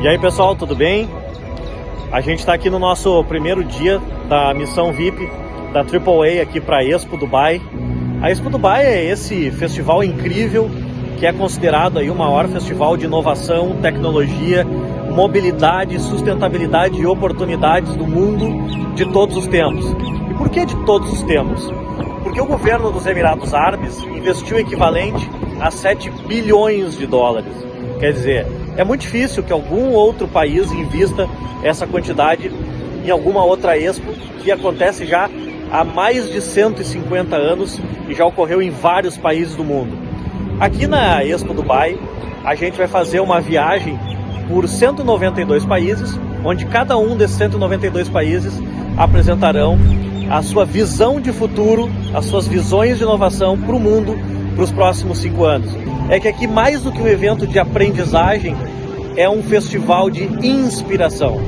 E aí pessoal, tudo bem? A gente está aqui no nosso primeiro dia da missão VIP da AAA aqui para Expo Dubai. A Expo Dubai é esse festival incrível que é considerado aí o maior festival de inovação, tecnologia, mobilidade, sustentabilidade e oportunidades do mundo de todos os tempos. E por que de todos os tempos? Porque o governo dos Emirados Árabes investiu o equivalente a 7 bilhões de dólares. Quer dizer, é muito difícil que algum outro país invista essa quantidade em alguma outra expo que acontece já há mais de 150 anos e já ocorreu em vários países do mundo. Aqui na Expo Dubai, a gente vai fazer uma viagem por 192 países, onde cada um desses 192 países apresentarão a sua visão de futuro, as suas visões de inovação para o mundo para os próximos cinco anos é que aqui, mais do que um evento de aprendizagem, é um festival de inspiração.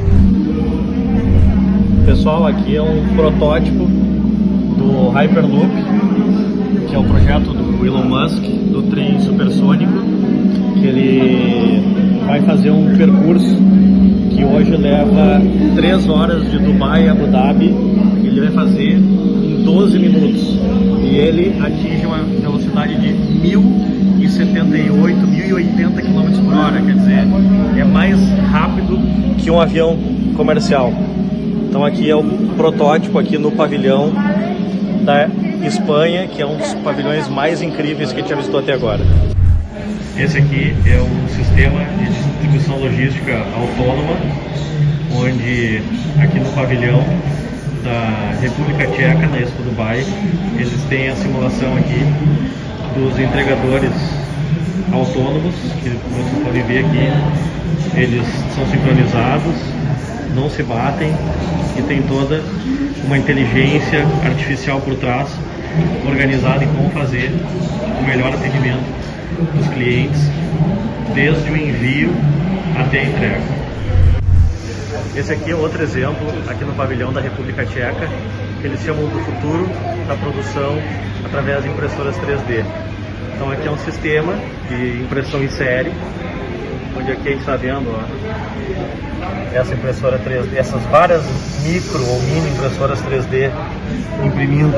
Pessoal, aqui é um protótipo do Hyperloop, que é o projeto do Elon Musk, do trem supersônico, que ele vai fazer um percurso que hoje leva 3 horas de Dubai a Abu Dhabi, ele vai fazer em 12 minutos. E ele atinge uma velocidade de mil 1078, 1080 km por hora, quer dizer, é mais rápido que um avião comercial. Então aqui é o protótipo aqui no pavilhão da Espanha, que é um dos pavilhões mais incríveis que a gente já visitou até agora. Esse aqui é o sistema de distribuição logística autônoma, onde aqui no pavilhão da República Tcheca, na Expo Dubai, eles têm a simulação aqui dos entregadores autônomos, que vocês podem ver aqui, eles são sincronizados, não se batem e tem toda uma inteligência artificial por trás, organizada em como fazer o melhor atendimento dos clientes, desde o envio até a entrega. Esse aqui é outro exemplo, aqui no pavilhão da República Tcheca, que eles chamam do futuro da produção através de impressoras 3D. Então aqui é um sistema de impressão em série, onde aqui a gente está vendo ó, essa impressora 3D, essas várias micro ou mini impressoras 3D imprimindo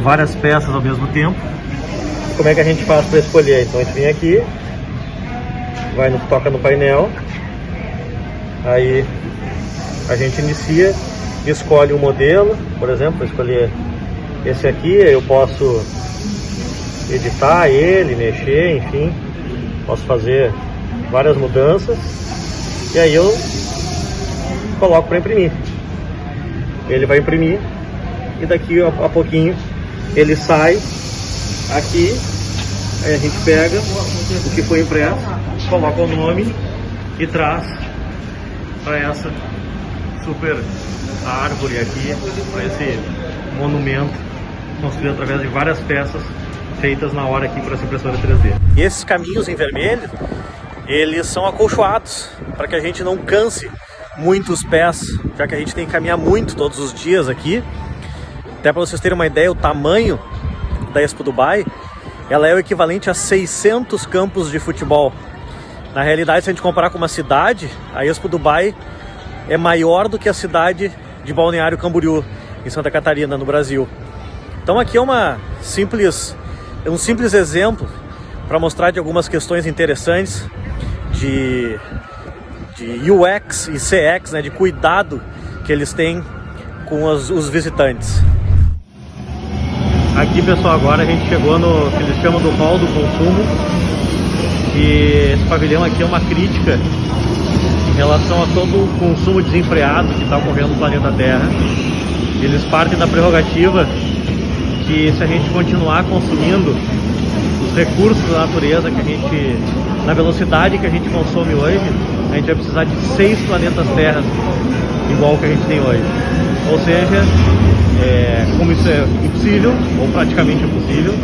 várias peças ao mesmo tempo. Como é que a gente faz para escolher? Então a gente vem aqui, vai no, toca no painel, aí a gente inicia, escolhe um modelo, por exemplo, escolher esse aqui, eu posso editar ele, mexer, enfim. Posso fazer várias mudanças. E aí eu coloco para imprimir. Ele vai imprimir e daqui a, a pouquinho ele sai aqui. Aí a gente pega o que foi impresso, coloca o nome e traz para essa super árvore aqui, para esse monumento construído através de várias peças feitas na hora aqui para essa impressora 3D. E esses caminhos em vermelho, eles são acolchoados para que a gente não canse muito os pés, já que a gente tem que caminhar muito todos os dias aqui. Até para vocês terem uma ideia, o tamanho da Expo Dubai, ela é o equivalente a 600 campos de futebol. Na realidade, se a gente comparar com uma cidade, a Expo Dubai é maior do que a cidade de Balneário Camboriú, em Santa Catarina, no Brasil. Então aqui é uma simples é um simples exemplo para mostrar de algumas questões interessantes de, de UX e CX, né, de cuidado que eles têm com os, os visitantes. Aqui pessoal, agora a gente chegou no que eles chamam do hall do consumo e esse pavilhão aqui é uma crítica em relação a todo o consumo desenfreado que está ocorrendo no planeta Terra. Eles partem da prerrogativa que se a gente continuar consumindo os recursos da natureza que a gente, na velocidade que a gente consome hoje, a gente vai precisar de seis planetas Terra igual que a gente tem hoje. Ou seja, é, como isso é impossível, ou praticamente impossível,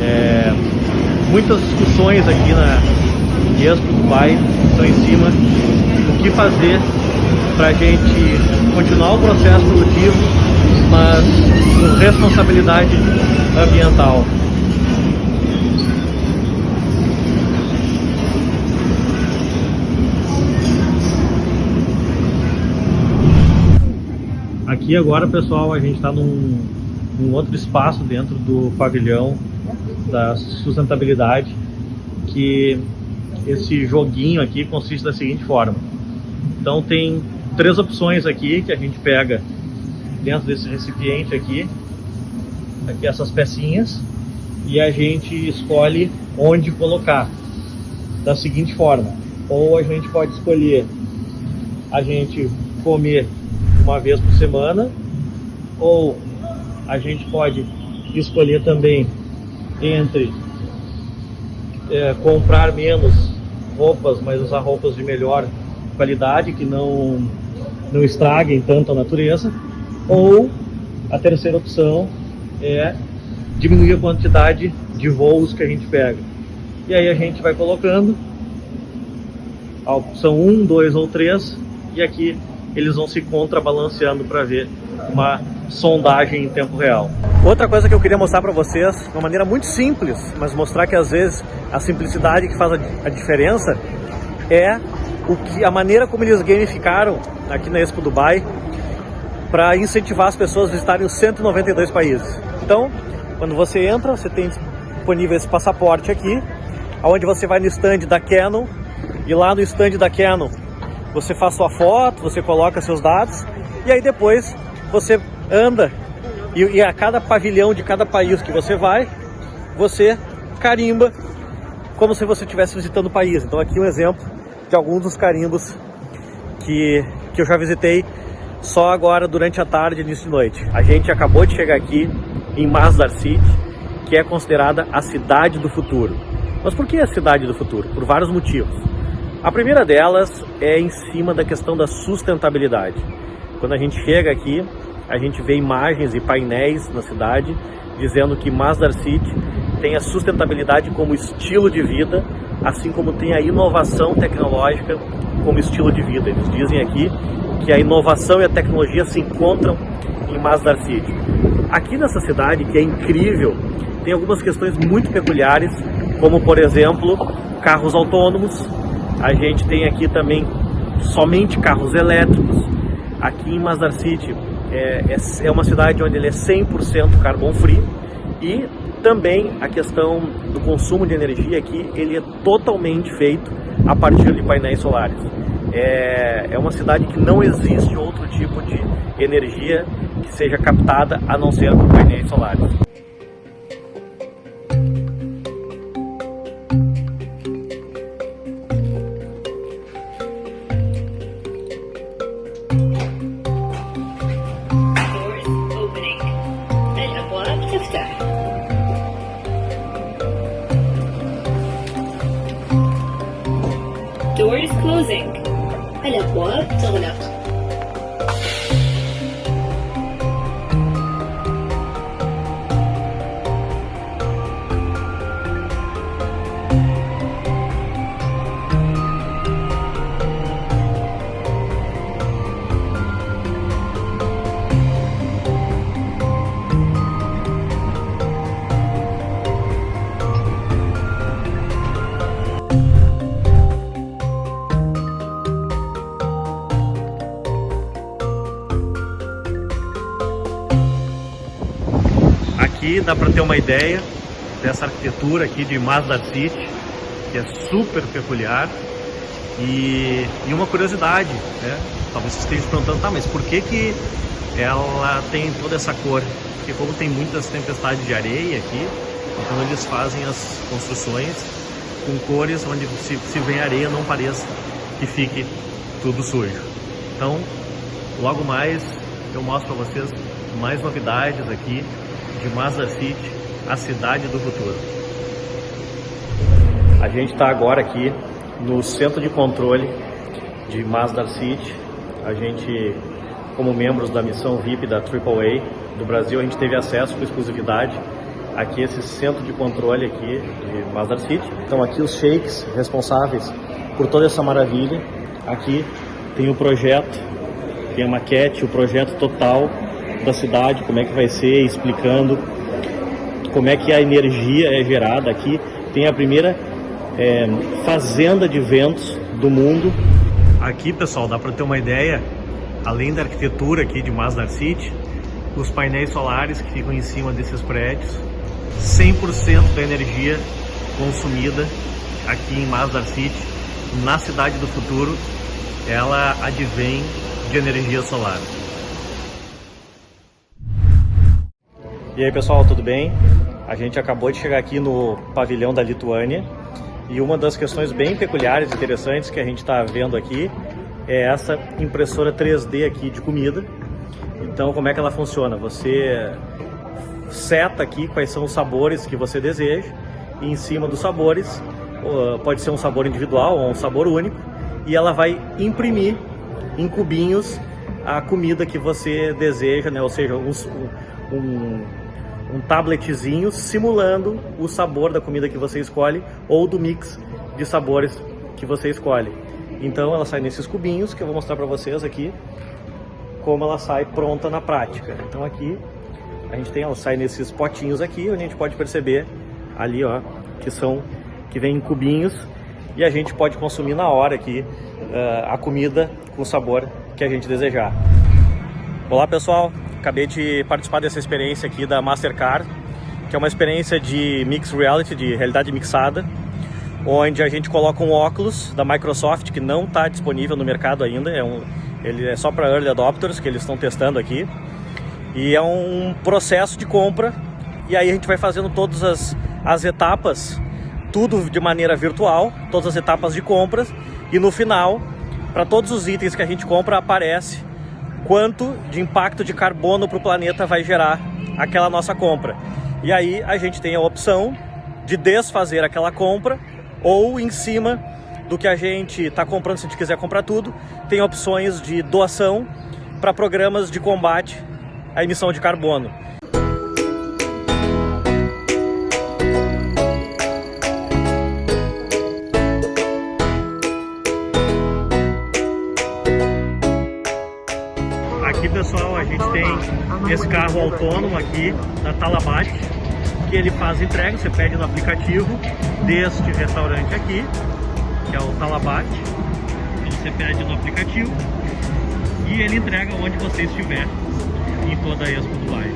é, muitas discussões aqui na Expo do Pai estão em cima do que fazer para a gente continuar o processo produtivo, mas com responsabilidade ambiental. Aqui agora, pessoal, a gente está num, num outro espaço dentro do pavilhão da sustentabilidade, que esse joguinho aqui consiste da seguinte forma. Então tem três opções aqui que a gente pega dentro desse recipiente aqui, aqui essas pecinhas, e a gente escolhe onde colocar da seguinte forma. Ou a gente pode escolher a gente comer uma vez por semana, ou a gente pode escolher também entre é, comprar menos roupas, mas usar roupas de melhor qualidade, que não, não estraguem tanto a natureza, ou a terceira opção é diminuir a quantidade de voos que a gente pega. E aí a gente vai colocando a opção 1, 2 ou 3 e aqui eles vão se contrabalanceando para ver uma sondagem em tempo real. Outra coisa que eu queria mostrar para vocês, de uma maneira muito simples, mas mostrar que às vezes a simplicidade que faz a diferença é o que a maneira como eles gamificaram aqui na Expo Dubai para incentivar as pessoas a visitarem os 192 países. Então, quando você entra, você tem disponível esse passaporte aqui, onde você vai no stand da Canon e lá no stand da Canon você faz sua foto, você coloca seus dados e aí depois você anda e, e a cada pavilhão de cada país que você vai, você carimba como se você estivesse visitando o país. Então aqui um exemplo de alguns dos carimbos que, que eu já visitei só agora durante a tarde e início de noite. A gente acabou de chegar aqui em Masdar City, que é considerada a cidade do futuro. Mas por que a cidade do futuro? Por vários motivos. A primeira delas é em cima da questão da sustentabilidade. Quando a gente chega aqui, a gente vê imagens e painéis na cidade dizendo que Masdar City tem a sustentabilidade como estilo de vida, assim como tem a inovação tecnológica como estilo de vida. Eles dizem aqui que a inovação e a tecnologia se encontram em Masdar City. Aqui nessa cidade, que é incrível, tem algumas questões muito peculiares, como por exemplo, carros autônomos. A gente tem aqui também somente carros elétricos. Aqui em Masdar City é, é, é uma cidade onde ele é 100% carbon free e também a questão do consumo de energia aqui, ele é totalmente feito a partir de painéis solares. É, é uma cidade que não existe outro tipo de energia que seja captada a não ser por painéis solares. Dá para ter uma ideia dessa arquitetura aqui de Mazda City, que é super peculiar. E, e uma curiosidade, né? talvez vocês estejam perguntando, tá, mas por que, que ela tem toda essa cor? Porque como tem muitas tempestades de areia aqui, então eles fazem as construções com cores onde se, se vem areia não pareça que fique tudo sujo. Então, logo mais eu mostro para vocês mais novidades aqui de Mazda City, a cidade do futuro. A gente está agora aqui no centro de controle de Mazda City. A gente, como membros da missão VIP da AAA do Brasil, a gente teve acesso com exclusividade aqui esse centro de controle aqui de Mazda City. Então aqui os sheiks responsáveis por toda essa maravilha. Aqui tem o projeto, tem a maquete, o projeto total da cidade, como é que vai ser, explicando como é que a energia é gerada aqui. Tem a primeira é, fazenda de ventos do mundo. Aqui, pessoal, dá para ter uma ideia além da arquitetura aqui de Masdar City, os painéis solares que ficam em cima desses prédios, 100% da energia consumida aqui em Masdar City, na cidade do futuro, ela advém de energia solar. E aí pessoal, tudo bem? A gente acabou de chegar aqui no pavilhão da Lituânia e uma das questões bem peculiares e interessantes que a gente está vendo aqui é essa impressora 3D aqui de comida. Então, como é que ela funciona? Você seta aqui quais são os sabores que você deseja e em cima dos sabores, pode ser um sabor individual ou um sabor único, e ela vai imprimir em cubinhos a comida que você deseja, né? ou seja, um, um, um tabletzinho simulando o sabor da comida que você escolhe ou do mix de sabores que você escolhe. Então ela sai nesses cubinhos que eu vou mostrar para vocês aqui como ela sai pronta na prática. Então aqui a gente tem, ela sai nesses potinhos aqui, onde a gente pode perceber ali, ó, que são, que vem em cubinhos e a gente pode consumir na hora aqui uh, a comida com o sabor que a gente desejar. Olá pessoal, acabei de participar dessa experiência aqui da Mastercard, que é uma experiência de Mixed Reality, de realidade mixada, onde a gente coloca um óculos da Microsoft que não está disponível no mercado ainda, é um, ele é só para Early Adopters que eles estão testando aqui, e é um processo de compra, e aí a gente vai fazendo todas as, as etapas, tudo de maneira virtual, todas as etapas de compras, e no final, para todos os itens que a gente compra, aparece quanto de impacto de carbono para o planeta vai gerar aquela nossa compra. E aí a gente tem a opção de desfazer aquela compra ou em cima do que a gente está comprando, se a gente quiser comprar tudo, tem opções de doação para programas de combate à emissão de carbono. Esse carro autônomo aqui da Talabat, que ele faz entrega, você pede no aplicativo deste restaurante aqui, que é o Talabat. Então você pede no aplicativo e ele entrega onde você estiver em toda a Expo Dubai.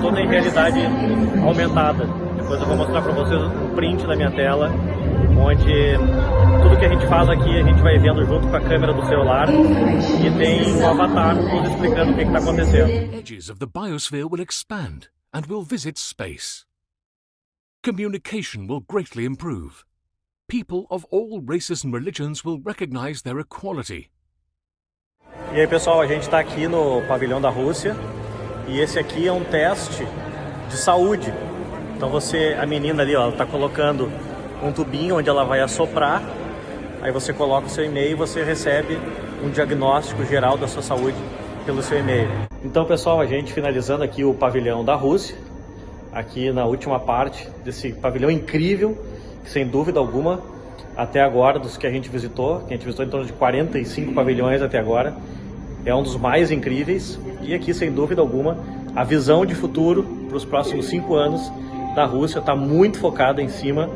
Toda em realidade aumentada. Depois eu vou mostrar para vocês um print na minha tela, onde tudo que a gente faz aqui a gente vai vendo junto com a câmera do celular e tem um avatar nos explicando o que está acontecendo. Edges of the biosphere will expand and will visit space. Communication will greatly improve. People of all races and religions will recognize their equality e aí pessoal, a gente está aqui no pavilhão da Rússia e esse aqui é um teste de saúde. Então você, a menina ali, ó, ela está colocando um tubinho onde ela vai assoprar, aí você coloca o seu e-mail e você recebe um diagnóstico geral da sua saúde pelo seu e-mail. Então pessoal, a gente finalizando aqui o pavilhão da Rússia, aqui na última parte desse pavilhão incrível, que sem dúvida alguma, até agora, dos que a gente visitou, que a gente visitou em torno de 45 pavilhões até agora, é um dos mais incríveis e aqui, sem dúvida alguma, a visão de futuro para os próximos cinco anos da Rússia está muito focada em cima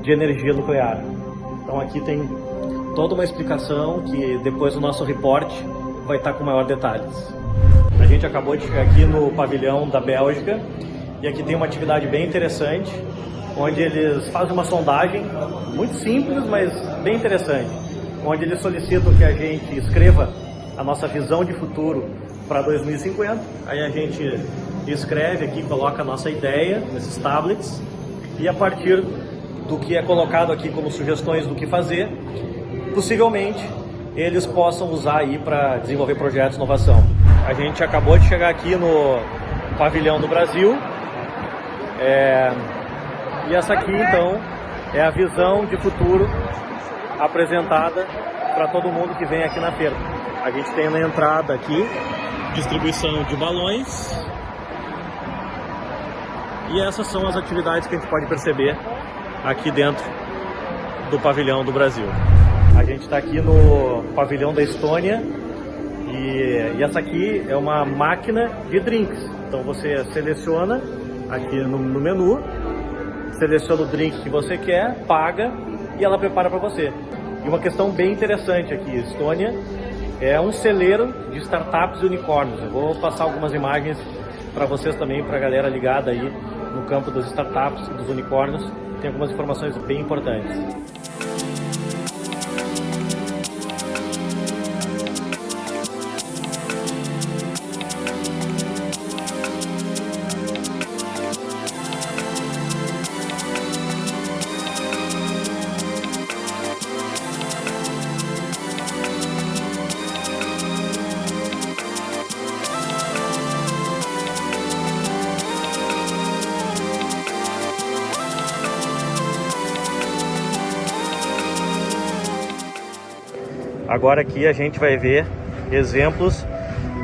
de energia nuclear. Então aqui tem toda uma explicação que depois o nosso reporte vai estar tá com maior detalhes. A gente acabou de chegar aqui no pavilhão da Bélgica e aqui tem uma atividade bem interessante, onde eles fazem uma sondagem muito simples, mas bem interessante, onde eles solicitam que a gente escreva a nossa visão de futuro para 2050. Aí a gente escreve aqui, coloca a nossa ideia nesses tablets e a partir do que é colocado aqui como sugestões do que fazer, possivelmente eles possam usar aí para desenvolver projetos de inovação. A gente acabou de chegar aqui no pavilhão do Brasil é... e essa aqui então é a visão de futuro apresentada para todo mundo que vem aqui na feira. A gente tem na entrada aqui distribuição de balões. E essas são as atividades que a gente pode perceber aqui dentro do pavilhão do Brasil. A gente está aqui no pavilhão da Estônia e, e, essa aqui é uma máquina de drinks. Então você seleciona aqui no, no menu, seleciona o drink que você quer, paga e ela prepara para você. E uma questão bem interessante aqui, Estônia é um celeiro de startups e unicórnios. Eu vou passar algumas imagens para vocês também, para a galera ligada aí no campo das startups e dos unicórnios. Tem algumas informações bem importantes. Agora aqui a gente vai ver exemplos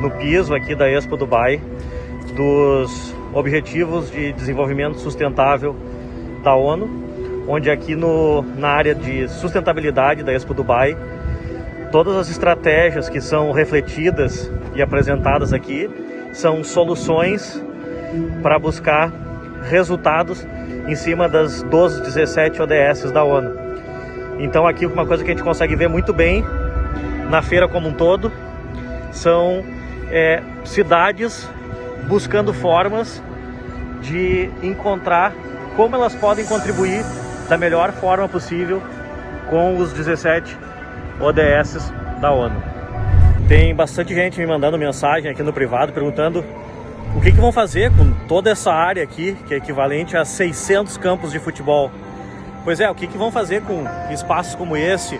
no piso aqui da Expo Dubai dos Objetivos de Desenvolvimento Sustentável da ONU, onde aqui no, na área de sustentabilidade da Expo Dubai, todas as estratégias que são refletidas e apresentadas aqui são soluções para buscar resultados em cima das 12, 17 ODS da ONU. Então aqui uma coisa que a gente consegue ver muito bem na feira como um todo. São é, cidades buscando formas de encontrar como elas podem contribuir da melhor forma possível com os 17 ODS da ONU. Tem bastante gente me mandando mensagem aqui no privado perguntando o que, que vão fazer com toda essa área aqui, que é equivalente a 600 campos de futebol. Pois é, o que, que vão fazer com espaços como esse,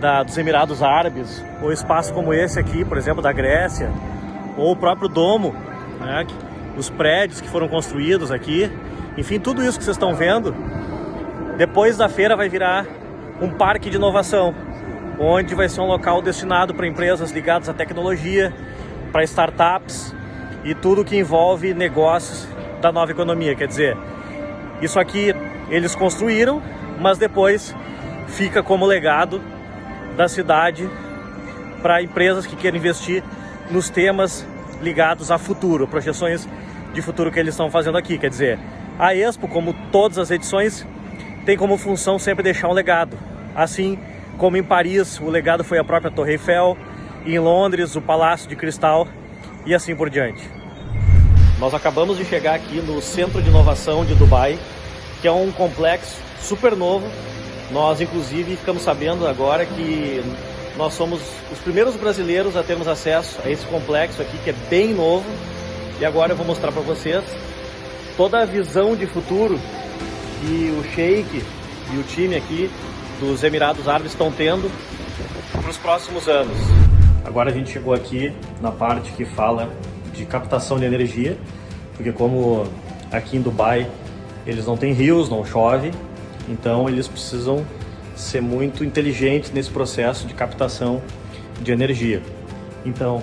da, dos Emirados Árabes, ou espaço como esse aqui, por exemplo, da Grécia, ou o próprio domo, né, os prédios que foram construídos aqui, enfim, tudo isso que vocês estão vendo, depois da feira vai virar um parque de inovação, onde vai ser um local destinado para empresas ligadas à tecnologia, para startups e tudo que envolve negócios da nova economia. Quer dizer, isso aqui eles construíram, mas depois fica como legado da cidade para empresas que querem investir nos temas ligados a futuro, projeções de futuro que eles estão fazendo aqui. Quer dizer, a Expo, como todas as edições, tem como função sempre deixar um legado. Assim como em Paris, o legado foi a própria Torre Eiffel, em Londres, o Palácio de Cristal e assim por diante. Nós acabamos de chegar aqui no Centro de Inovação de Dubai, que é um complexo super novo, nós, inclusive, ficamos sabendo agora que nós somos os primeiros brasileiros a termos acesso a esse complexo aqui, que é bem novo. E agora eu vou mostrar para vocês toda a visão de futuro que o Sheik e o time aqui dos Emirados Árabes estão tendo para os próximos anos. Agora a gente chegou aqui na parte que fala de captação de energia, porque como aqui em Dubai eles não têm rios, não chove, então eles precisam ser muito inteligentes nesse processo de captação de energia. Então,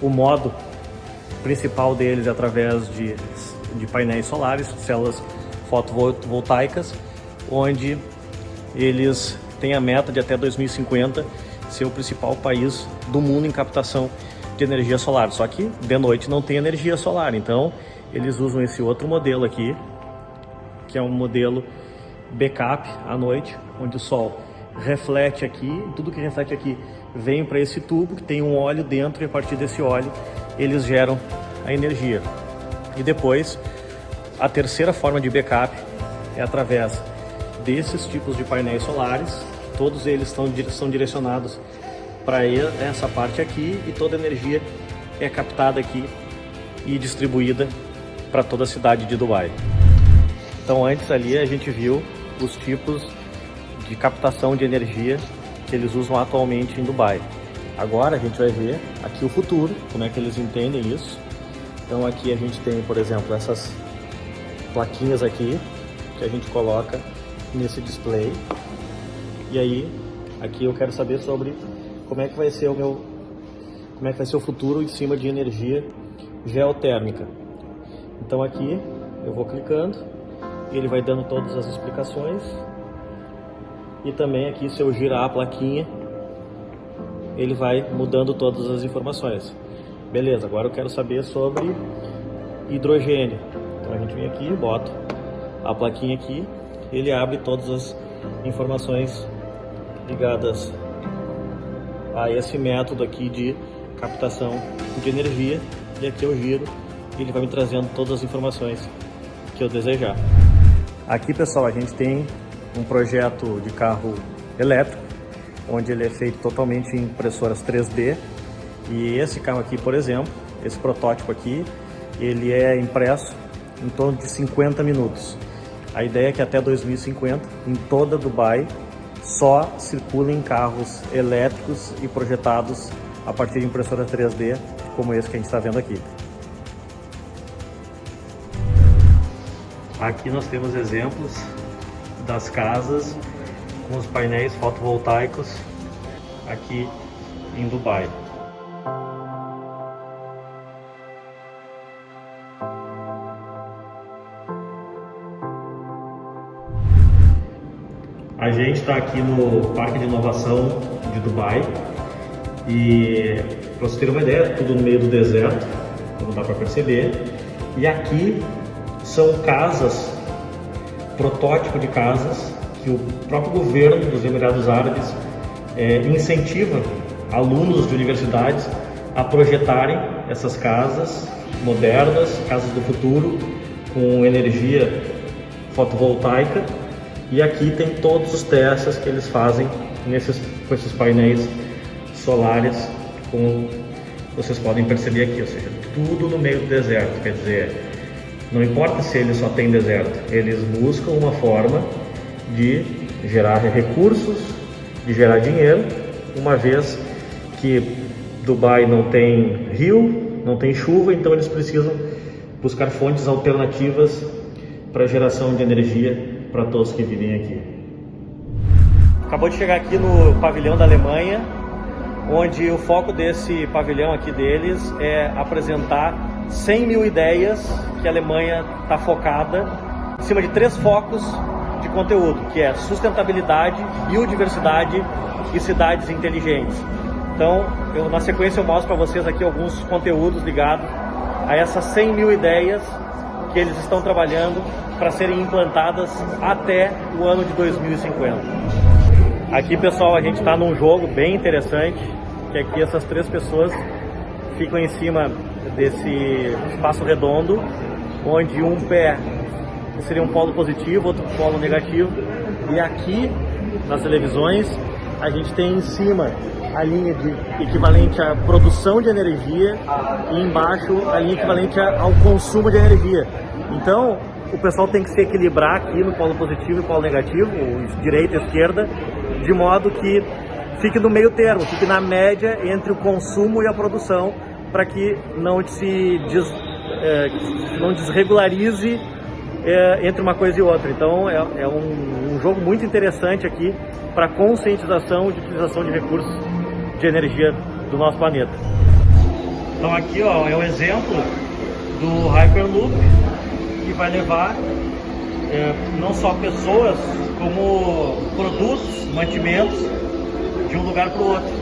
o modo principal deles é através de, de painéis solares, células fotovoltaicas, onde eles têm a meta de até 2050 ser o principal país do mundo em captação de energia solar. Só que de noite não tem energia solar, então eles usam esse outro modelo aqui, que é um modelo backup à noite, onde o sol reflete aqui, tudo que reflete aqui vem para esse tubo que tem um óleo dentro e a partir desse óleo eles geram a energia. E depois, a terceira forma de backup é através desses tipos de painéis solares, todos eles estão, são direcionados para essa parte aqui e toda a energia é captada aqui e distribuída para toda a cidade de Dubai. Então antes ali a gente viu os tipos de captação de energia que eles usam atualmente em Dubai. Agora a gente vai ver aqui o futuro, como é que eles entendem isso. Então aqui a gente tem, por exemplo, essas plaquinhas aqui que a gente coloca nesse display. E aí, aqui eu quero saber sobre como é que vai ser o meu como é que vai ser o futuro em cima de energia geotérmica. Então aqui eu vou clicando, ele vai dando todas as explicações e também aqui se eu girar a plaquinha, ele vai mudando todas as informações. Beleza, agora eu quero saber sobre hidrogênio. Então a gente vem aqui, bota a plaquinha aqui, ele abre todas as informações ligadas a esse método aqui de captação de energia e aqui eu giro e ele vai me trazendo todas as informações que eu desejar. Aqui pessoal a gente tem um projeto de carro elétrico onde ele é feito totalmente em impressoras 3D e esse carro aqui por exemplo, esse protótipo aqui, ele é impresso em torno de 50 minutos. A ideia é que até 2050, em toda Dubai, só circulem carros elétricos e projetados a partir de impressora 3D, como esse que a gente está vendo aqui. Aqui nós temos exemplos das casas com os painéis fotovoltaicos aqui em Dubai. A gente está aqui no Parque de Inovação de Dubai e para você ter uma ideia, tudo no meio do deserto, como dá para perceber. E aqui são casas, protótipo de casas que o próprio governo dos Emirados Árabes é, incentiva alunos de universidades a projetarem essas casas modernas, casas do futuro, com energia fotovoltaica. E aqui tem todos os testes que eles fazem nesses, com esses painéis solares, como vocês podem perceber aqui, ou seja, tudo no meio do deserto, quer dizer, não importa se ele só tem deserto, eles buscam uma forma de gerar recursos, de gerar dinheiro, uma vez que Dubai não tem rio, não tem chuva, então eles precisam buscar fontes alternativas para geração de energia para todos que vivem aqui. Acabou de chegar aqui no pavilhão da Alemanha, onde o foco desse pavilhão aqui deles é apresentar 100 mil ideias que a Alemanha está focada em cima de três focos de conteúdo, que é sustentabilidade, biodiversidade e cidades inteligentes. Então, eu, na sequência eu mostro para vocês aqui alguns conteúdos ligados a essas 100 mil ideias que eles estão trabalhando para serem implantadas até o ano de 2050. Aqui, pessoal, a gente está num jogo bem interessante, que aqui essas três pessoas ficam em cima desse espaço redondo, onde um pé seria um polo positivo, outro polo negativo, e aqui nas televisões a gente tem em cima a linha de equivalente à produção de energia e embaixo a linha equivalente ao consumo de energia. Então, o pessoal tem que se equilibrar aqui no polo positivo e polo negativo, direita e esquerda, de modo que fique no meio termo, fique na média entre o consumo e a produção, para que não se des, é, não desregularize é, entre uma coisa e outra. Então é, é um, um, jogo muito interessante aqui para conscientização de utilização de recursos de energia do nosso planeta. Então aqui ó, é o exemplo do Hyperloop que vai levar é, não só pessoas, como produtos, mantimentos de um lugar para o outro.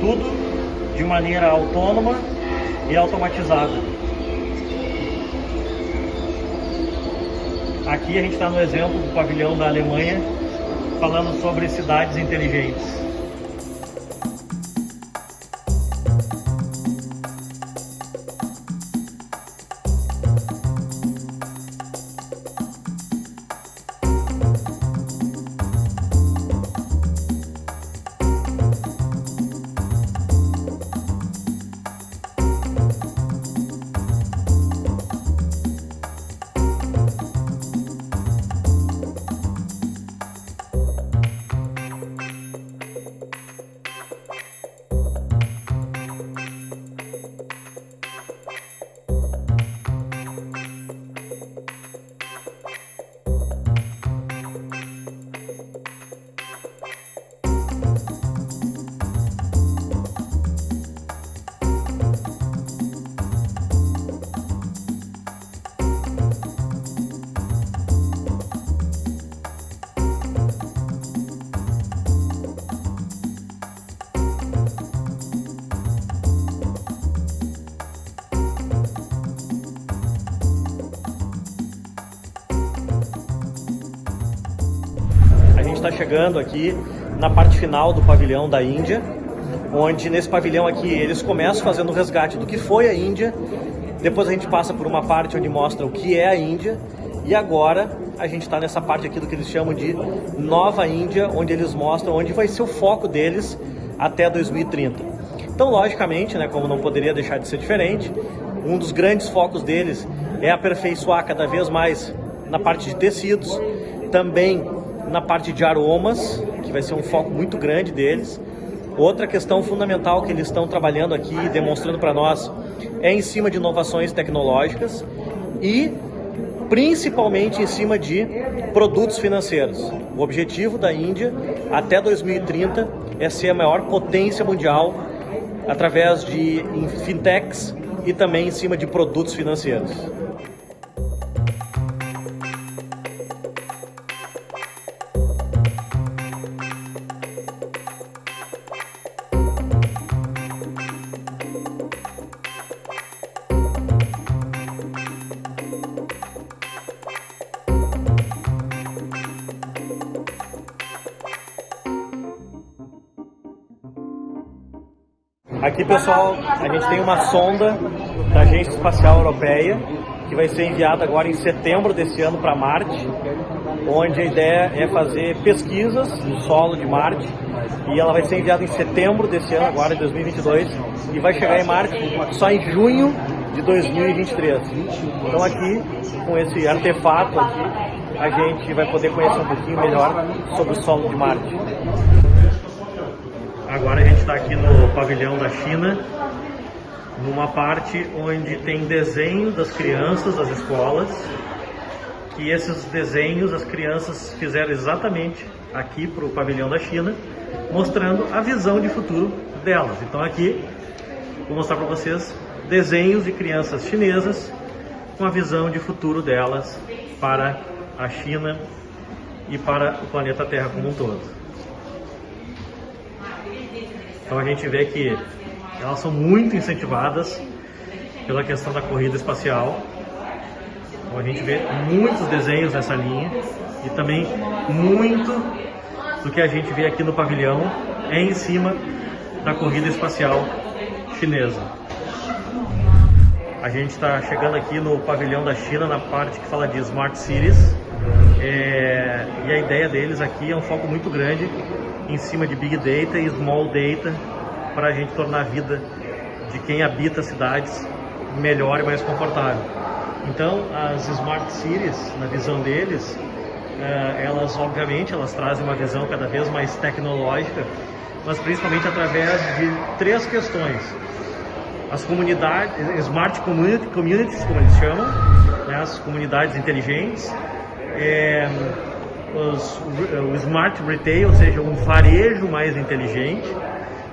Tudo de maneira autônoma e automatizada. Aqui a gente está no exemplo do pavilhão da Alemanha, falando sobre cidades inteligentes. Chegando aqui na parte final do pavilhão da Índia, onde nesse pavilhão aqui eles começam fazendo o resgate do que foi a Índia, depois a gente passa por uma parte onde mostra o que é a Índia, e agora a gente está nessa parte aqui do que eles chamam de Nova Índia, onde eles mostram onde vai ser o foco deles até 2030. Então, logicamente, né, como não poderia deixar de ser diferente, um dos grandes focos deles é aperfeiçoar cada vez mais na parte de tecidos, também na parte de aromas, que vai ser um foco muito grande deles. Outra questão fundamental que eles estão trabalhando aqui, demonstrando para nós, é em cima de inovações tecnológicas e principalmente em cima de produtos financeiros. O objetivo da Índia até 2030 é ser a maior potência mundial através de fintechs e também em cima de produtos financeiros. Aqui, pessoal, a gente tem uma sonda da Agência Espacial Europeia que vai ser enviada agora em setembro desse ano para Marte, onde a ideia é fazer pesquisas no solo de Marte e ela vai ser enviada em setembro desse ano, agora em 2022, e vai chegar em Marte só em junho de 2023. Então aqui, com esse artefato aqui, a gente vai poder conhecer um pouquinho melhor sobre o solo de Marte. Agora a gente está aqui no pavilhão da China, numa parte onde tem desenho das crianças das escolas, que esses desenhos as crianças fizeram exatamente aqui para o pavilhão da China, mostrando a visão de futuro delas. Então aqui vou mostrar para vocês desenhos de crianças chinesas com a visão de futuro delas para a China e para o planeta Terra como um todo. Então a gente vê que elas são muito incentivadas pela questão da corrida espacial. Então a gente vê muitos desenhos nessa linha e também muito do que a gente vê aqui no pavilhão é em cima da corrida espacial chinesa. A gente está chegando aqui no pavilhão da China, na parte que fala de Smart Cities. É, e a ideia deles aqui é um foco muito grande em cima de Big Data e Small Data para a gente tornar a vida de quem habita cidades melhor e mais confortável. Então, as Smart Cities, na visão deles, eh, elas obviamente elas trazem uma visão cada vez mais tecnológica, mas principalmente através de três questões. As comunidades, Smart Communities, como eles chamam, né, as comunidades inteligentes, é, os, o Smart Retail, ou seja, um varejo mais inteligente,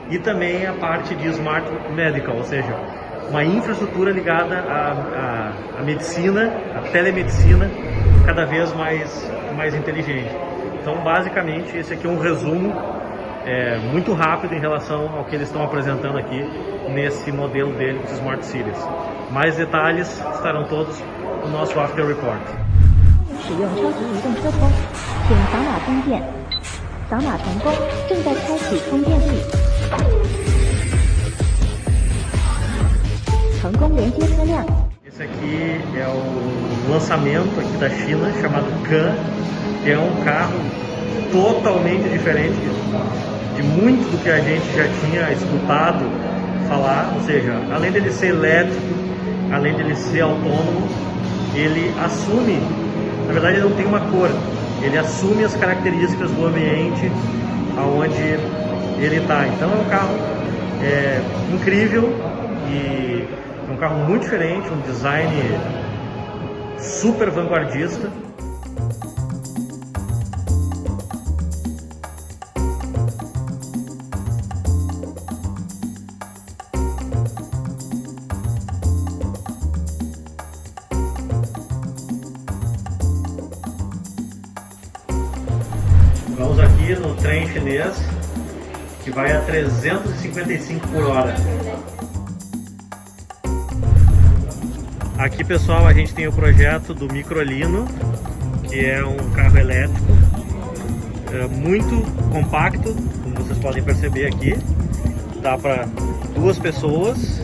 e também a parte de Smart Medical, ou seja, uma infraestrutura ligada à, à, à medicina, à telemedicina, cada vez mais, mais inteligente. Então, basicamente, esse aqui é um resumo é, muito rápido em relação ao que eles estão apresentando aqui nesse modelo dele, os Smart Cities. Mais detalhes estarão todos no nosso After Report. 使用超级移动车通，请扫码充电。扫码成功，正在开启充电器。成功连接车辆。Esse aqui é o lançamento aqui da China chamado Can, que é um carro totalmente diferente de muito do que a gente já tinha escutado falar, ou seja, além dele ser elétrico, além dele ser autônomo, ele assume na verdade ele não tem uma cor, ele assume as características do ambiente aonde ele está. Então é um carro é, incrível e é um carro muito diferente, um design super vanguardista. Vai a 355 por hora. Aqui pessoal a gente tem o projeto do Microlino, que é um carro elétrico é muito compacto, como vocês podem perceber aqui. Dá para duas pessoas.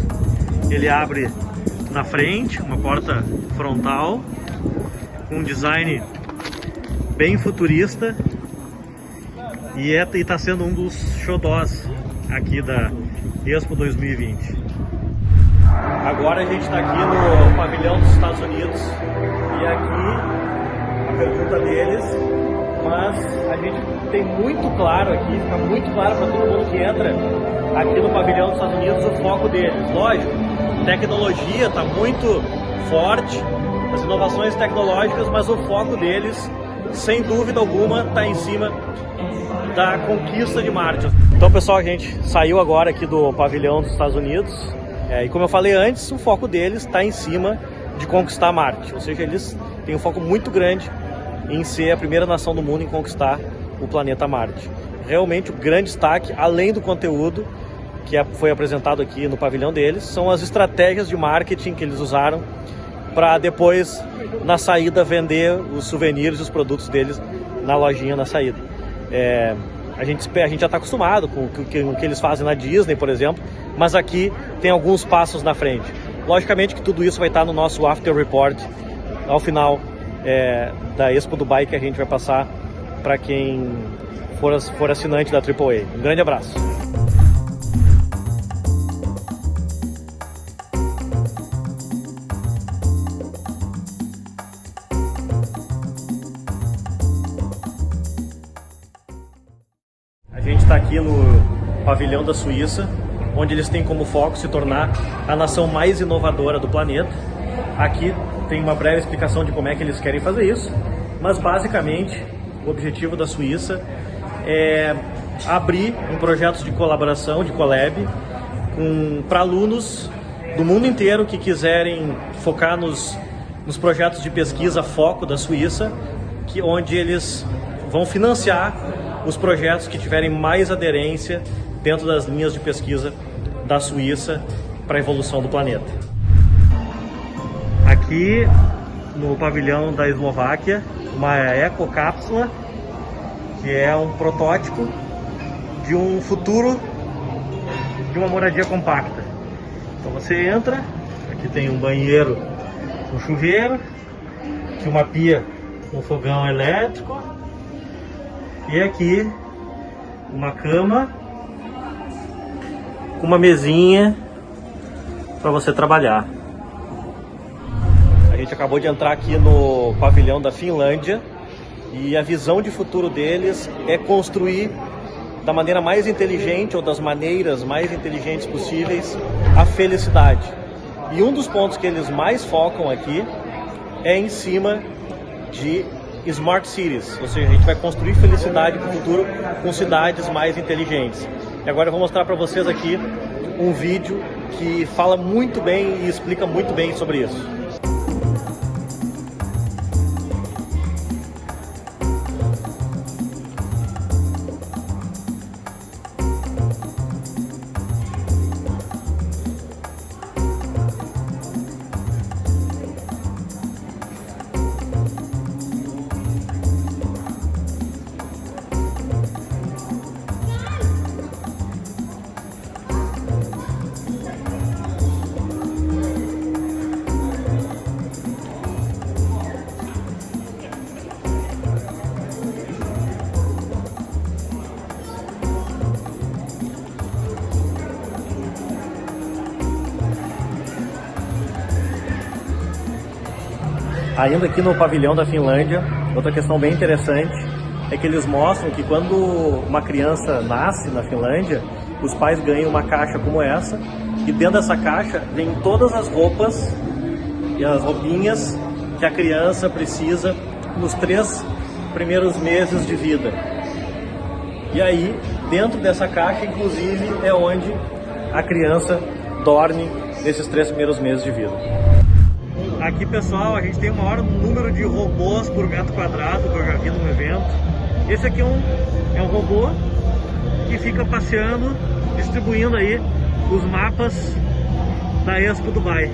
Ele abre na frente, uma porta frontal, com um design bem futurista. E é, está sendo um dos xodós aqui da Expo 2020. Agora a gente está aqui no pavilhão dos Estados Unidos e aqui a pergunta deles, mas a gente tem muito claro aqui, fica muito claro para todo mundo que entra aqui no pavilhão dos Estados Unidos o foco deles. Lógico, tecnologia está muito forte, as inovações tecnológicas, mas o foco deles, sem dúvida alguma, está em cima da conquista de Marte. Então pessoal, a gente saiu agora aqui do pavilhão dos Estados Unidos é, e como eu falei antes, o foco deles está em cima de conquistar Marte, ou seja, eles têm um foco muito grande em ser a primeira nação do mundo em conquistar o planeta Marte. Realmente o grande destaque, além do conteúdo que é, foi apresentado aqui no pavilhão deles, são as estratégias de marketing que eles usaram para depois, na saída, vender os souvenirs e os produtos deles na lojinha na saída. É, a, gente, a gente já está acostumado com o que, que eles fazem na Disney, por exemplo, mas aqui tem alguns passos na frente. Logicamente que tudo isso vai estar no nosso After Report ao final é, da Expo Dubai que a gente vai passar para quem for, for assinante da AAA. Um grande abraço! Aqui no pavilhão da Suíça, onde eles têm como foco se tornar a nação mais inovadora do planeta. Aqui tem uma breve explicação de como é que eles querem fazer isso, mas basicamente o objetivo da Suíça é abrir um projeto de colaboração, de collab, para alunos do mundo inteiro que quiserem focar nos, nos projetos de pesquisa foco da Suíça, que, onde eles vão financiar os projetos que tiverem mais aderência dentro das linhas de pesquisa da Suíça para a evolução do planeta. Aqui no pavilhão da Eslováquia, uma ecocápsula, que é um protótipo de um futuro de uma moradia compacta. Então você entra, aqui tem um banheiro com chuveiro, aqui uma pia com fogão elétrico e aqui uma cama com uma mesinha para você trabalhar. A gente acabou de entrar aqui no pavilhão da Finlândia e a visão de futuro deles é construir da maneira mais inteligente ou das maneiras mais inteligentes possíveis a felicidade. E um dos pontos que eles mais focam aqui é em cima de Smart Cities, ou seja, a gente vai construir felicidade para o futuro com cidades mais inteligentes. E agora eu vou mostrar para vocês aqui um vídeo que fala muito bem e explica muito bem sobre isso. Ainda aqui no pavilhão da Finlândia, outra questão bem interessante é que eles mostram que quando uma criança nasce na Finlândia, os pais ganham uma caixa como essa e dentro dessa caixa vem todas as roupas e as roupinhas que a criança precisa nos três primeiros meses de vida. E aí, dentro dessa caixa, inclusive, é onde a criança dorme nesses três primeiros meses de vida. Aqui, pessoal, a gente tem o maior número de robôs por metro quadrado que eu já vi no evento. Esse aqui é um, é um robô que fica passeando, distribuindo aí os mapas da Expo Dubai.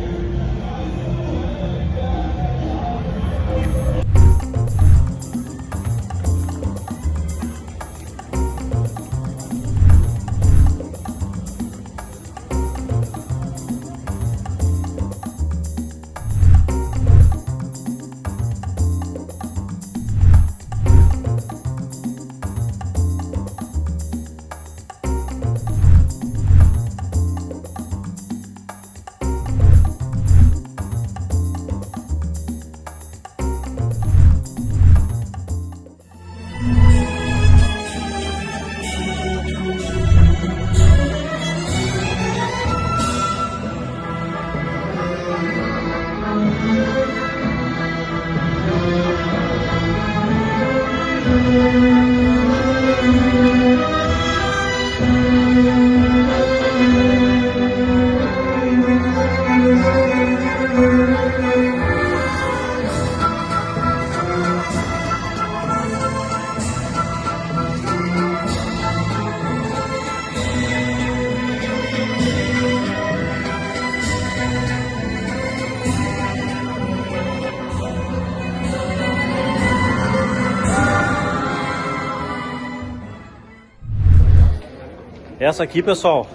Essa aqui, pessoal,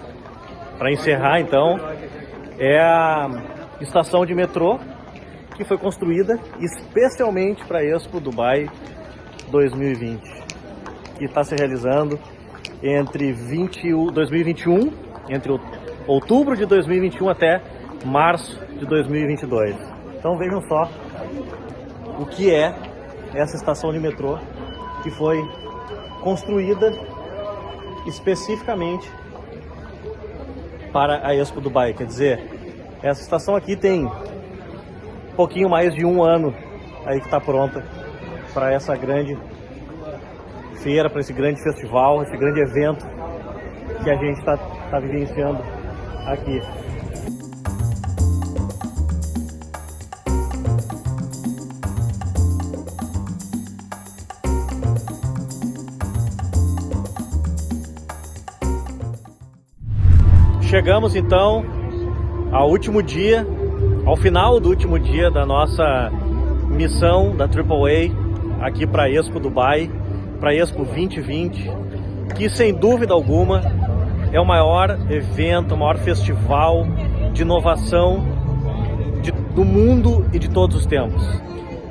para encerrar então, é a estação de metrô que foi construída especialmente para a Expo Dubai 2020, que está se realizando entre 20, 2021, entre outubro de 2021 até março de 2022. Então vejam só o que é essa estação de metrô que foi construída especificamente para a Expo Dubai. Quer dizer, essa estação aqui tem um pouquinho mais de um ano aí que está pronta para essa grande feira, para esse grande festival, esse grande evento que a gente está tá vivenciando aqui. Chegamos então ao último dia, ao final do último dia da nossa missão da AAA aqui para Expo Dubai, para Expo 2020, que sem dúvida alguma é o maior evento, o maior festival de inovação de, do mundo e de todos os tempos.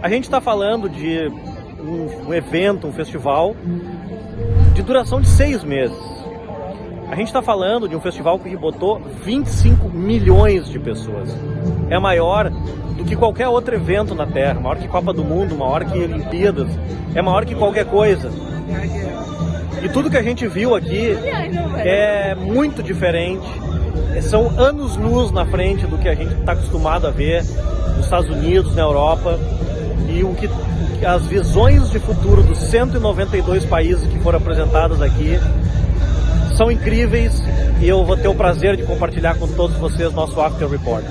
A gente está falando de um, um evento, um festival de duração de seis meses. A gente está falando de um festival que botou 25 milhões de pessoas. É maior do que qualquer outro evento na Terra, maior que Copa do Mundo, maior que Olimpíadas, é maior que qualquer coisa. E tudo que a gente viu aqui é muito diferente, são anos-luz na frente do que a gente está acostumado a ver nos Estados Unidos, na Europa, e o que as visões de futuro dos 192 países que foram apresentadas aqui são incríveis e eu vou ter o prazer de compartilhar com todos vocês nosso After Report.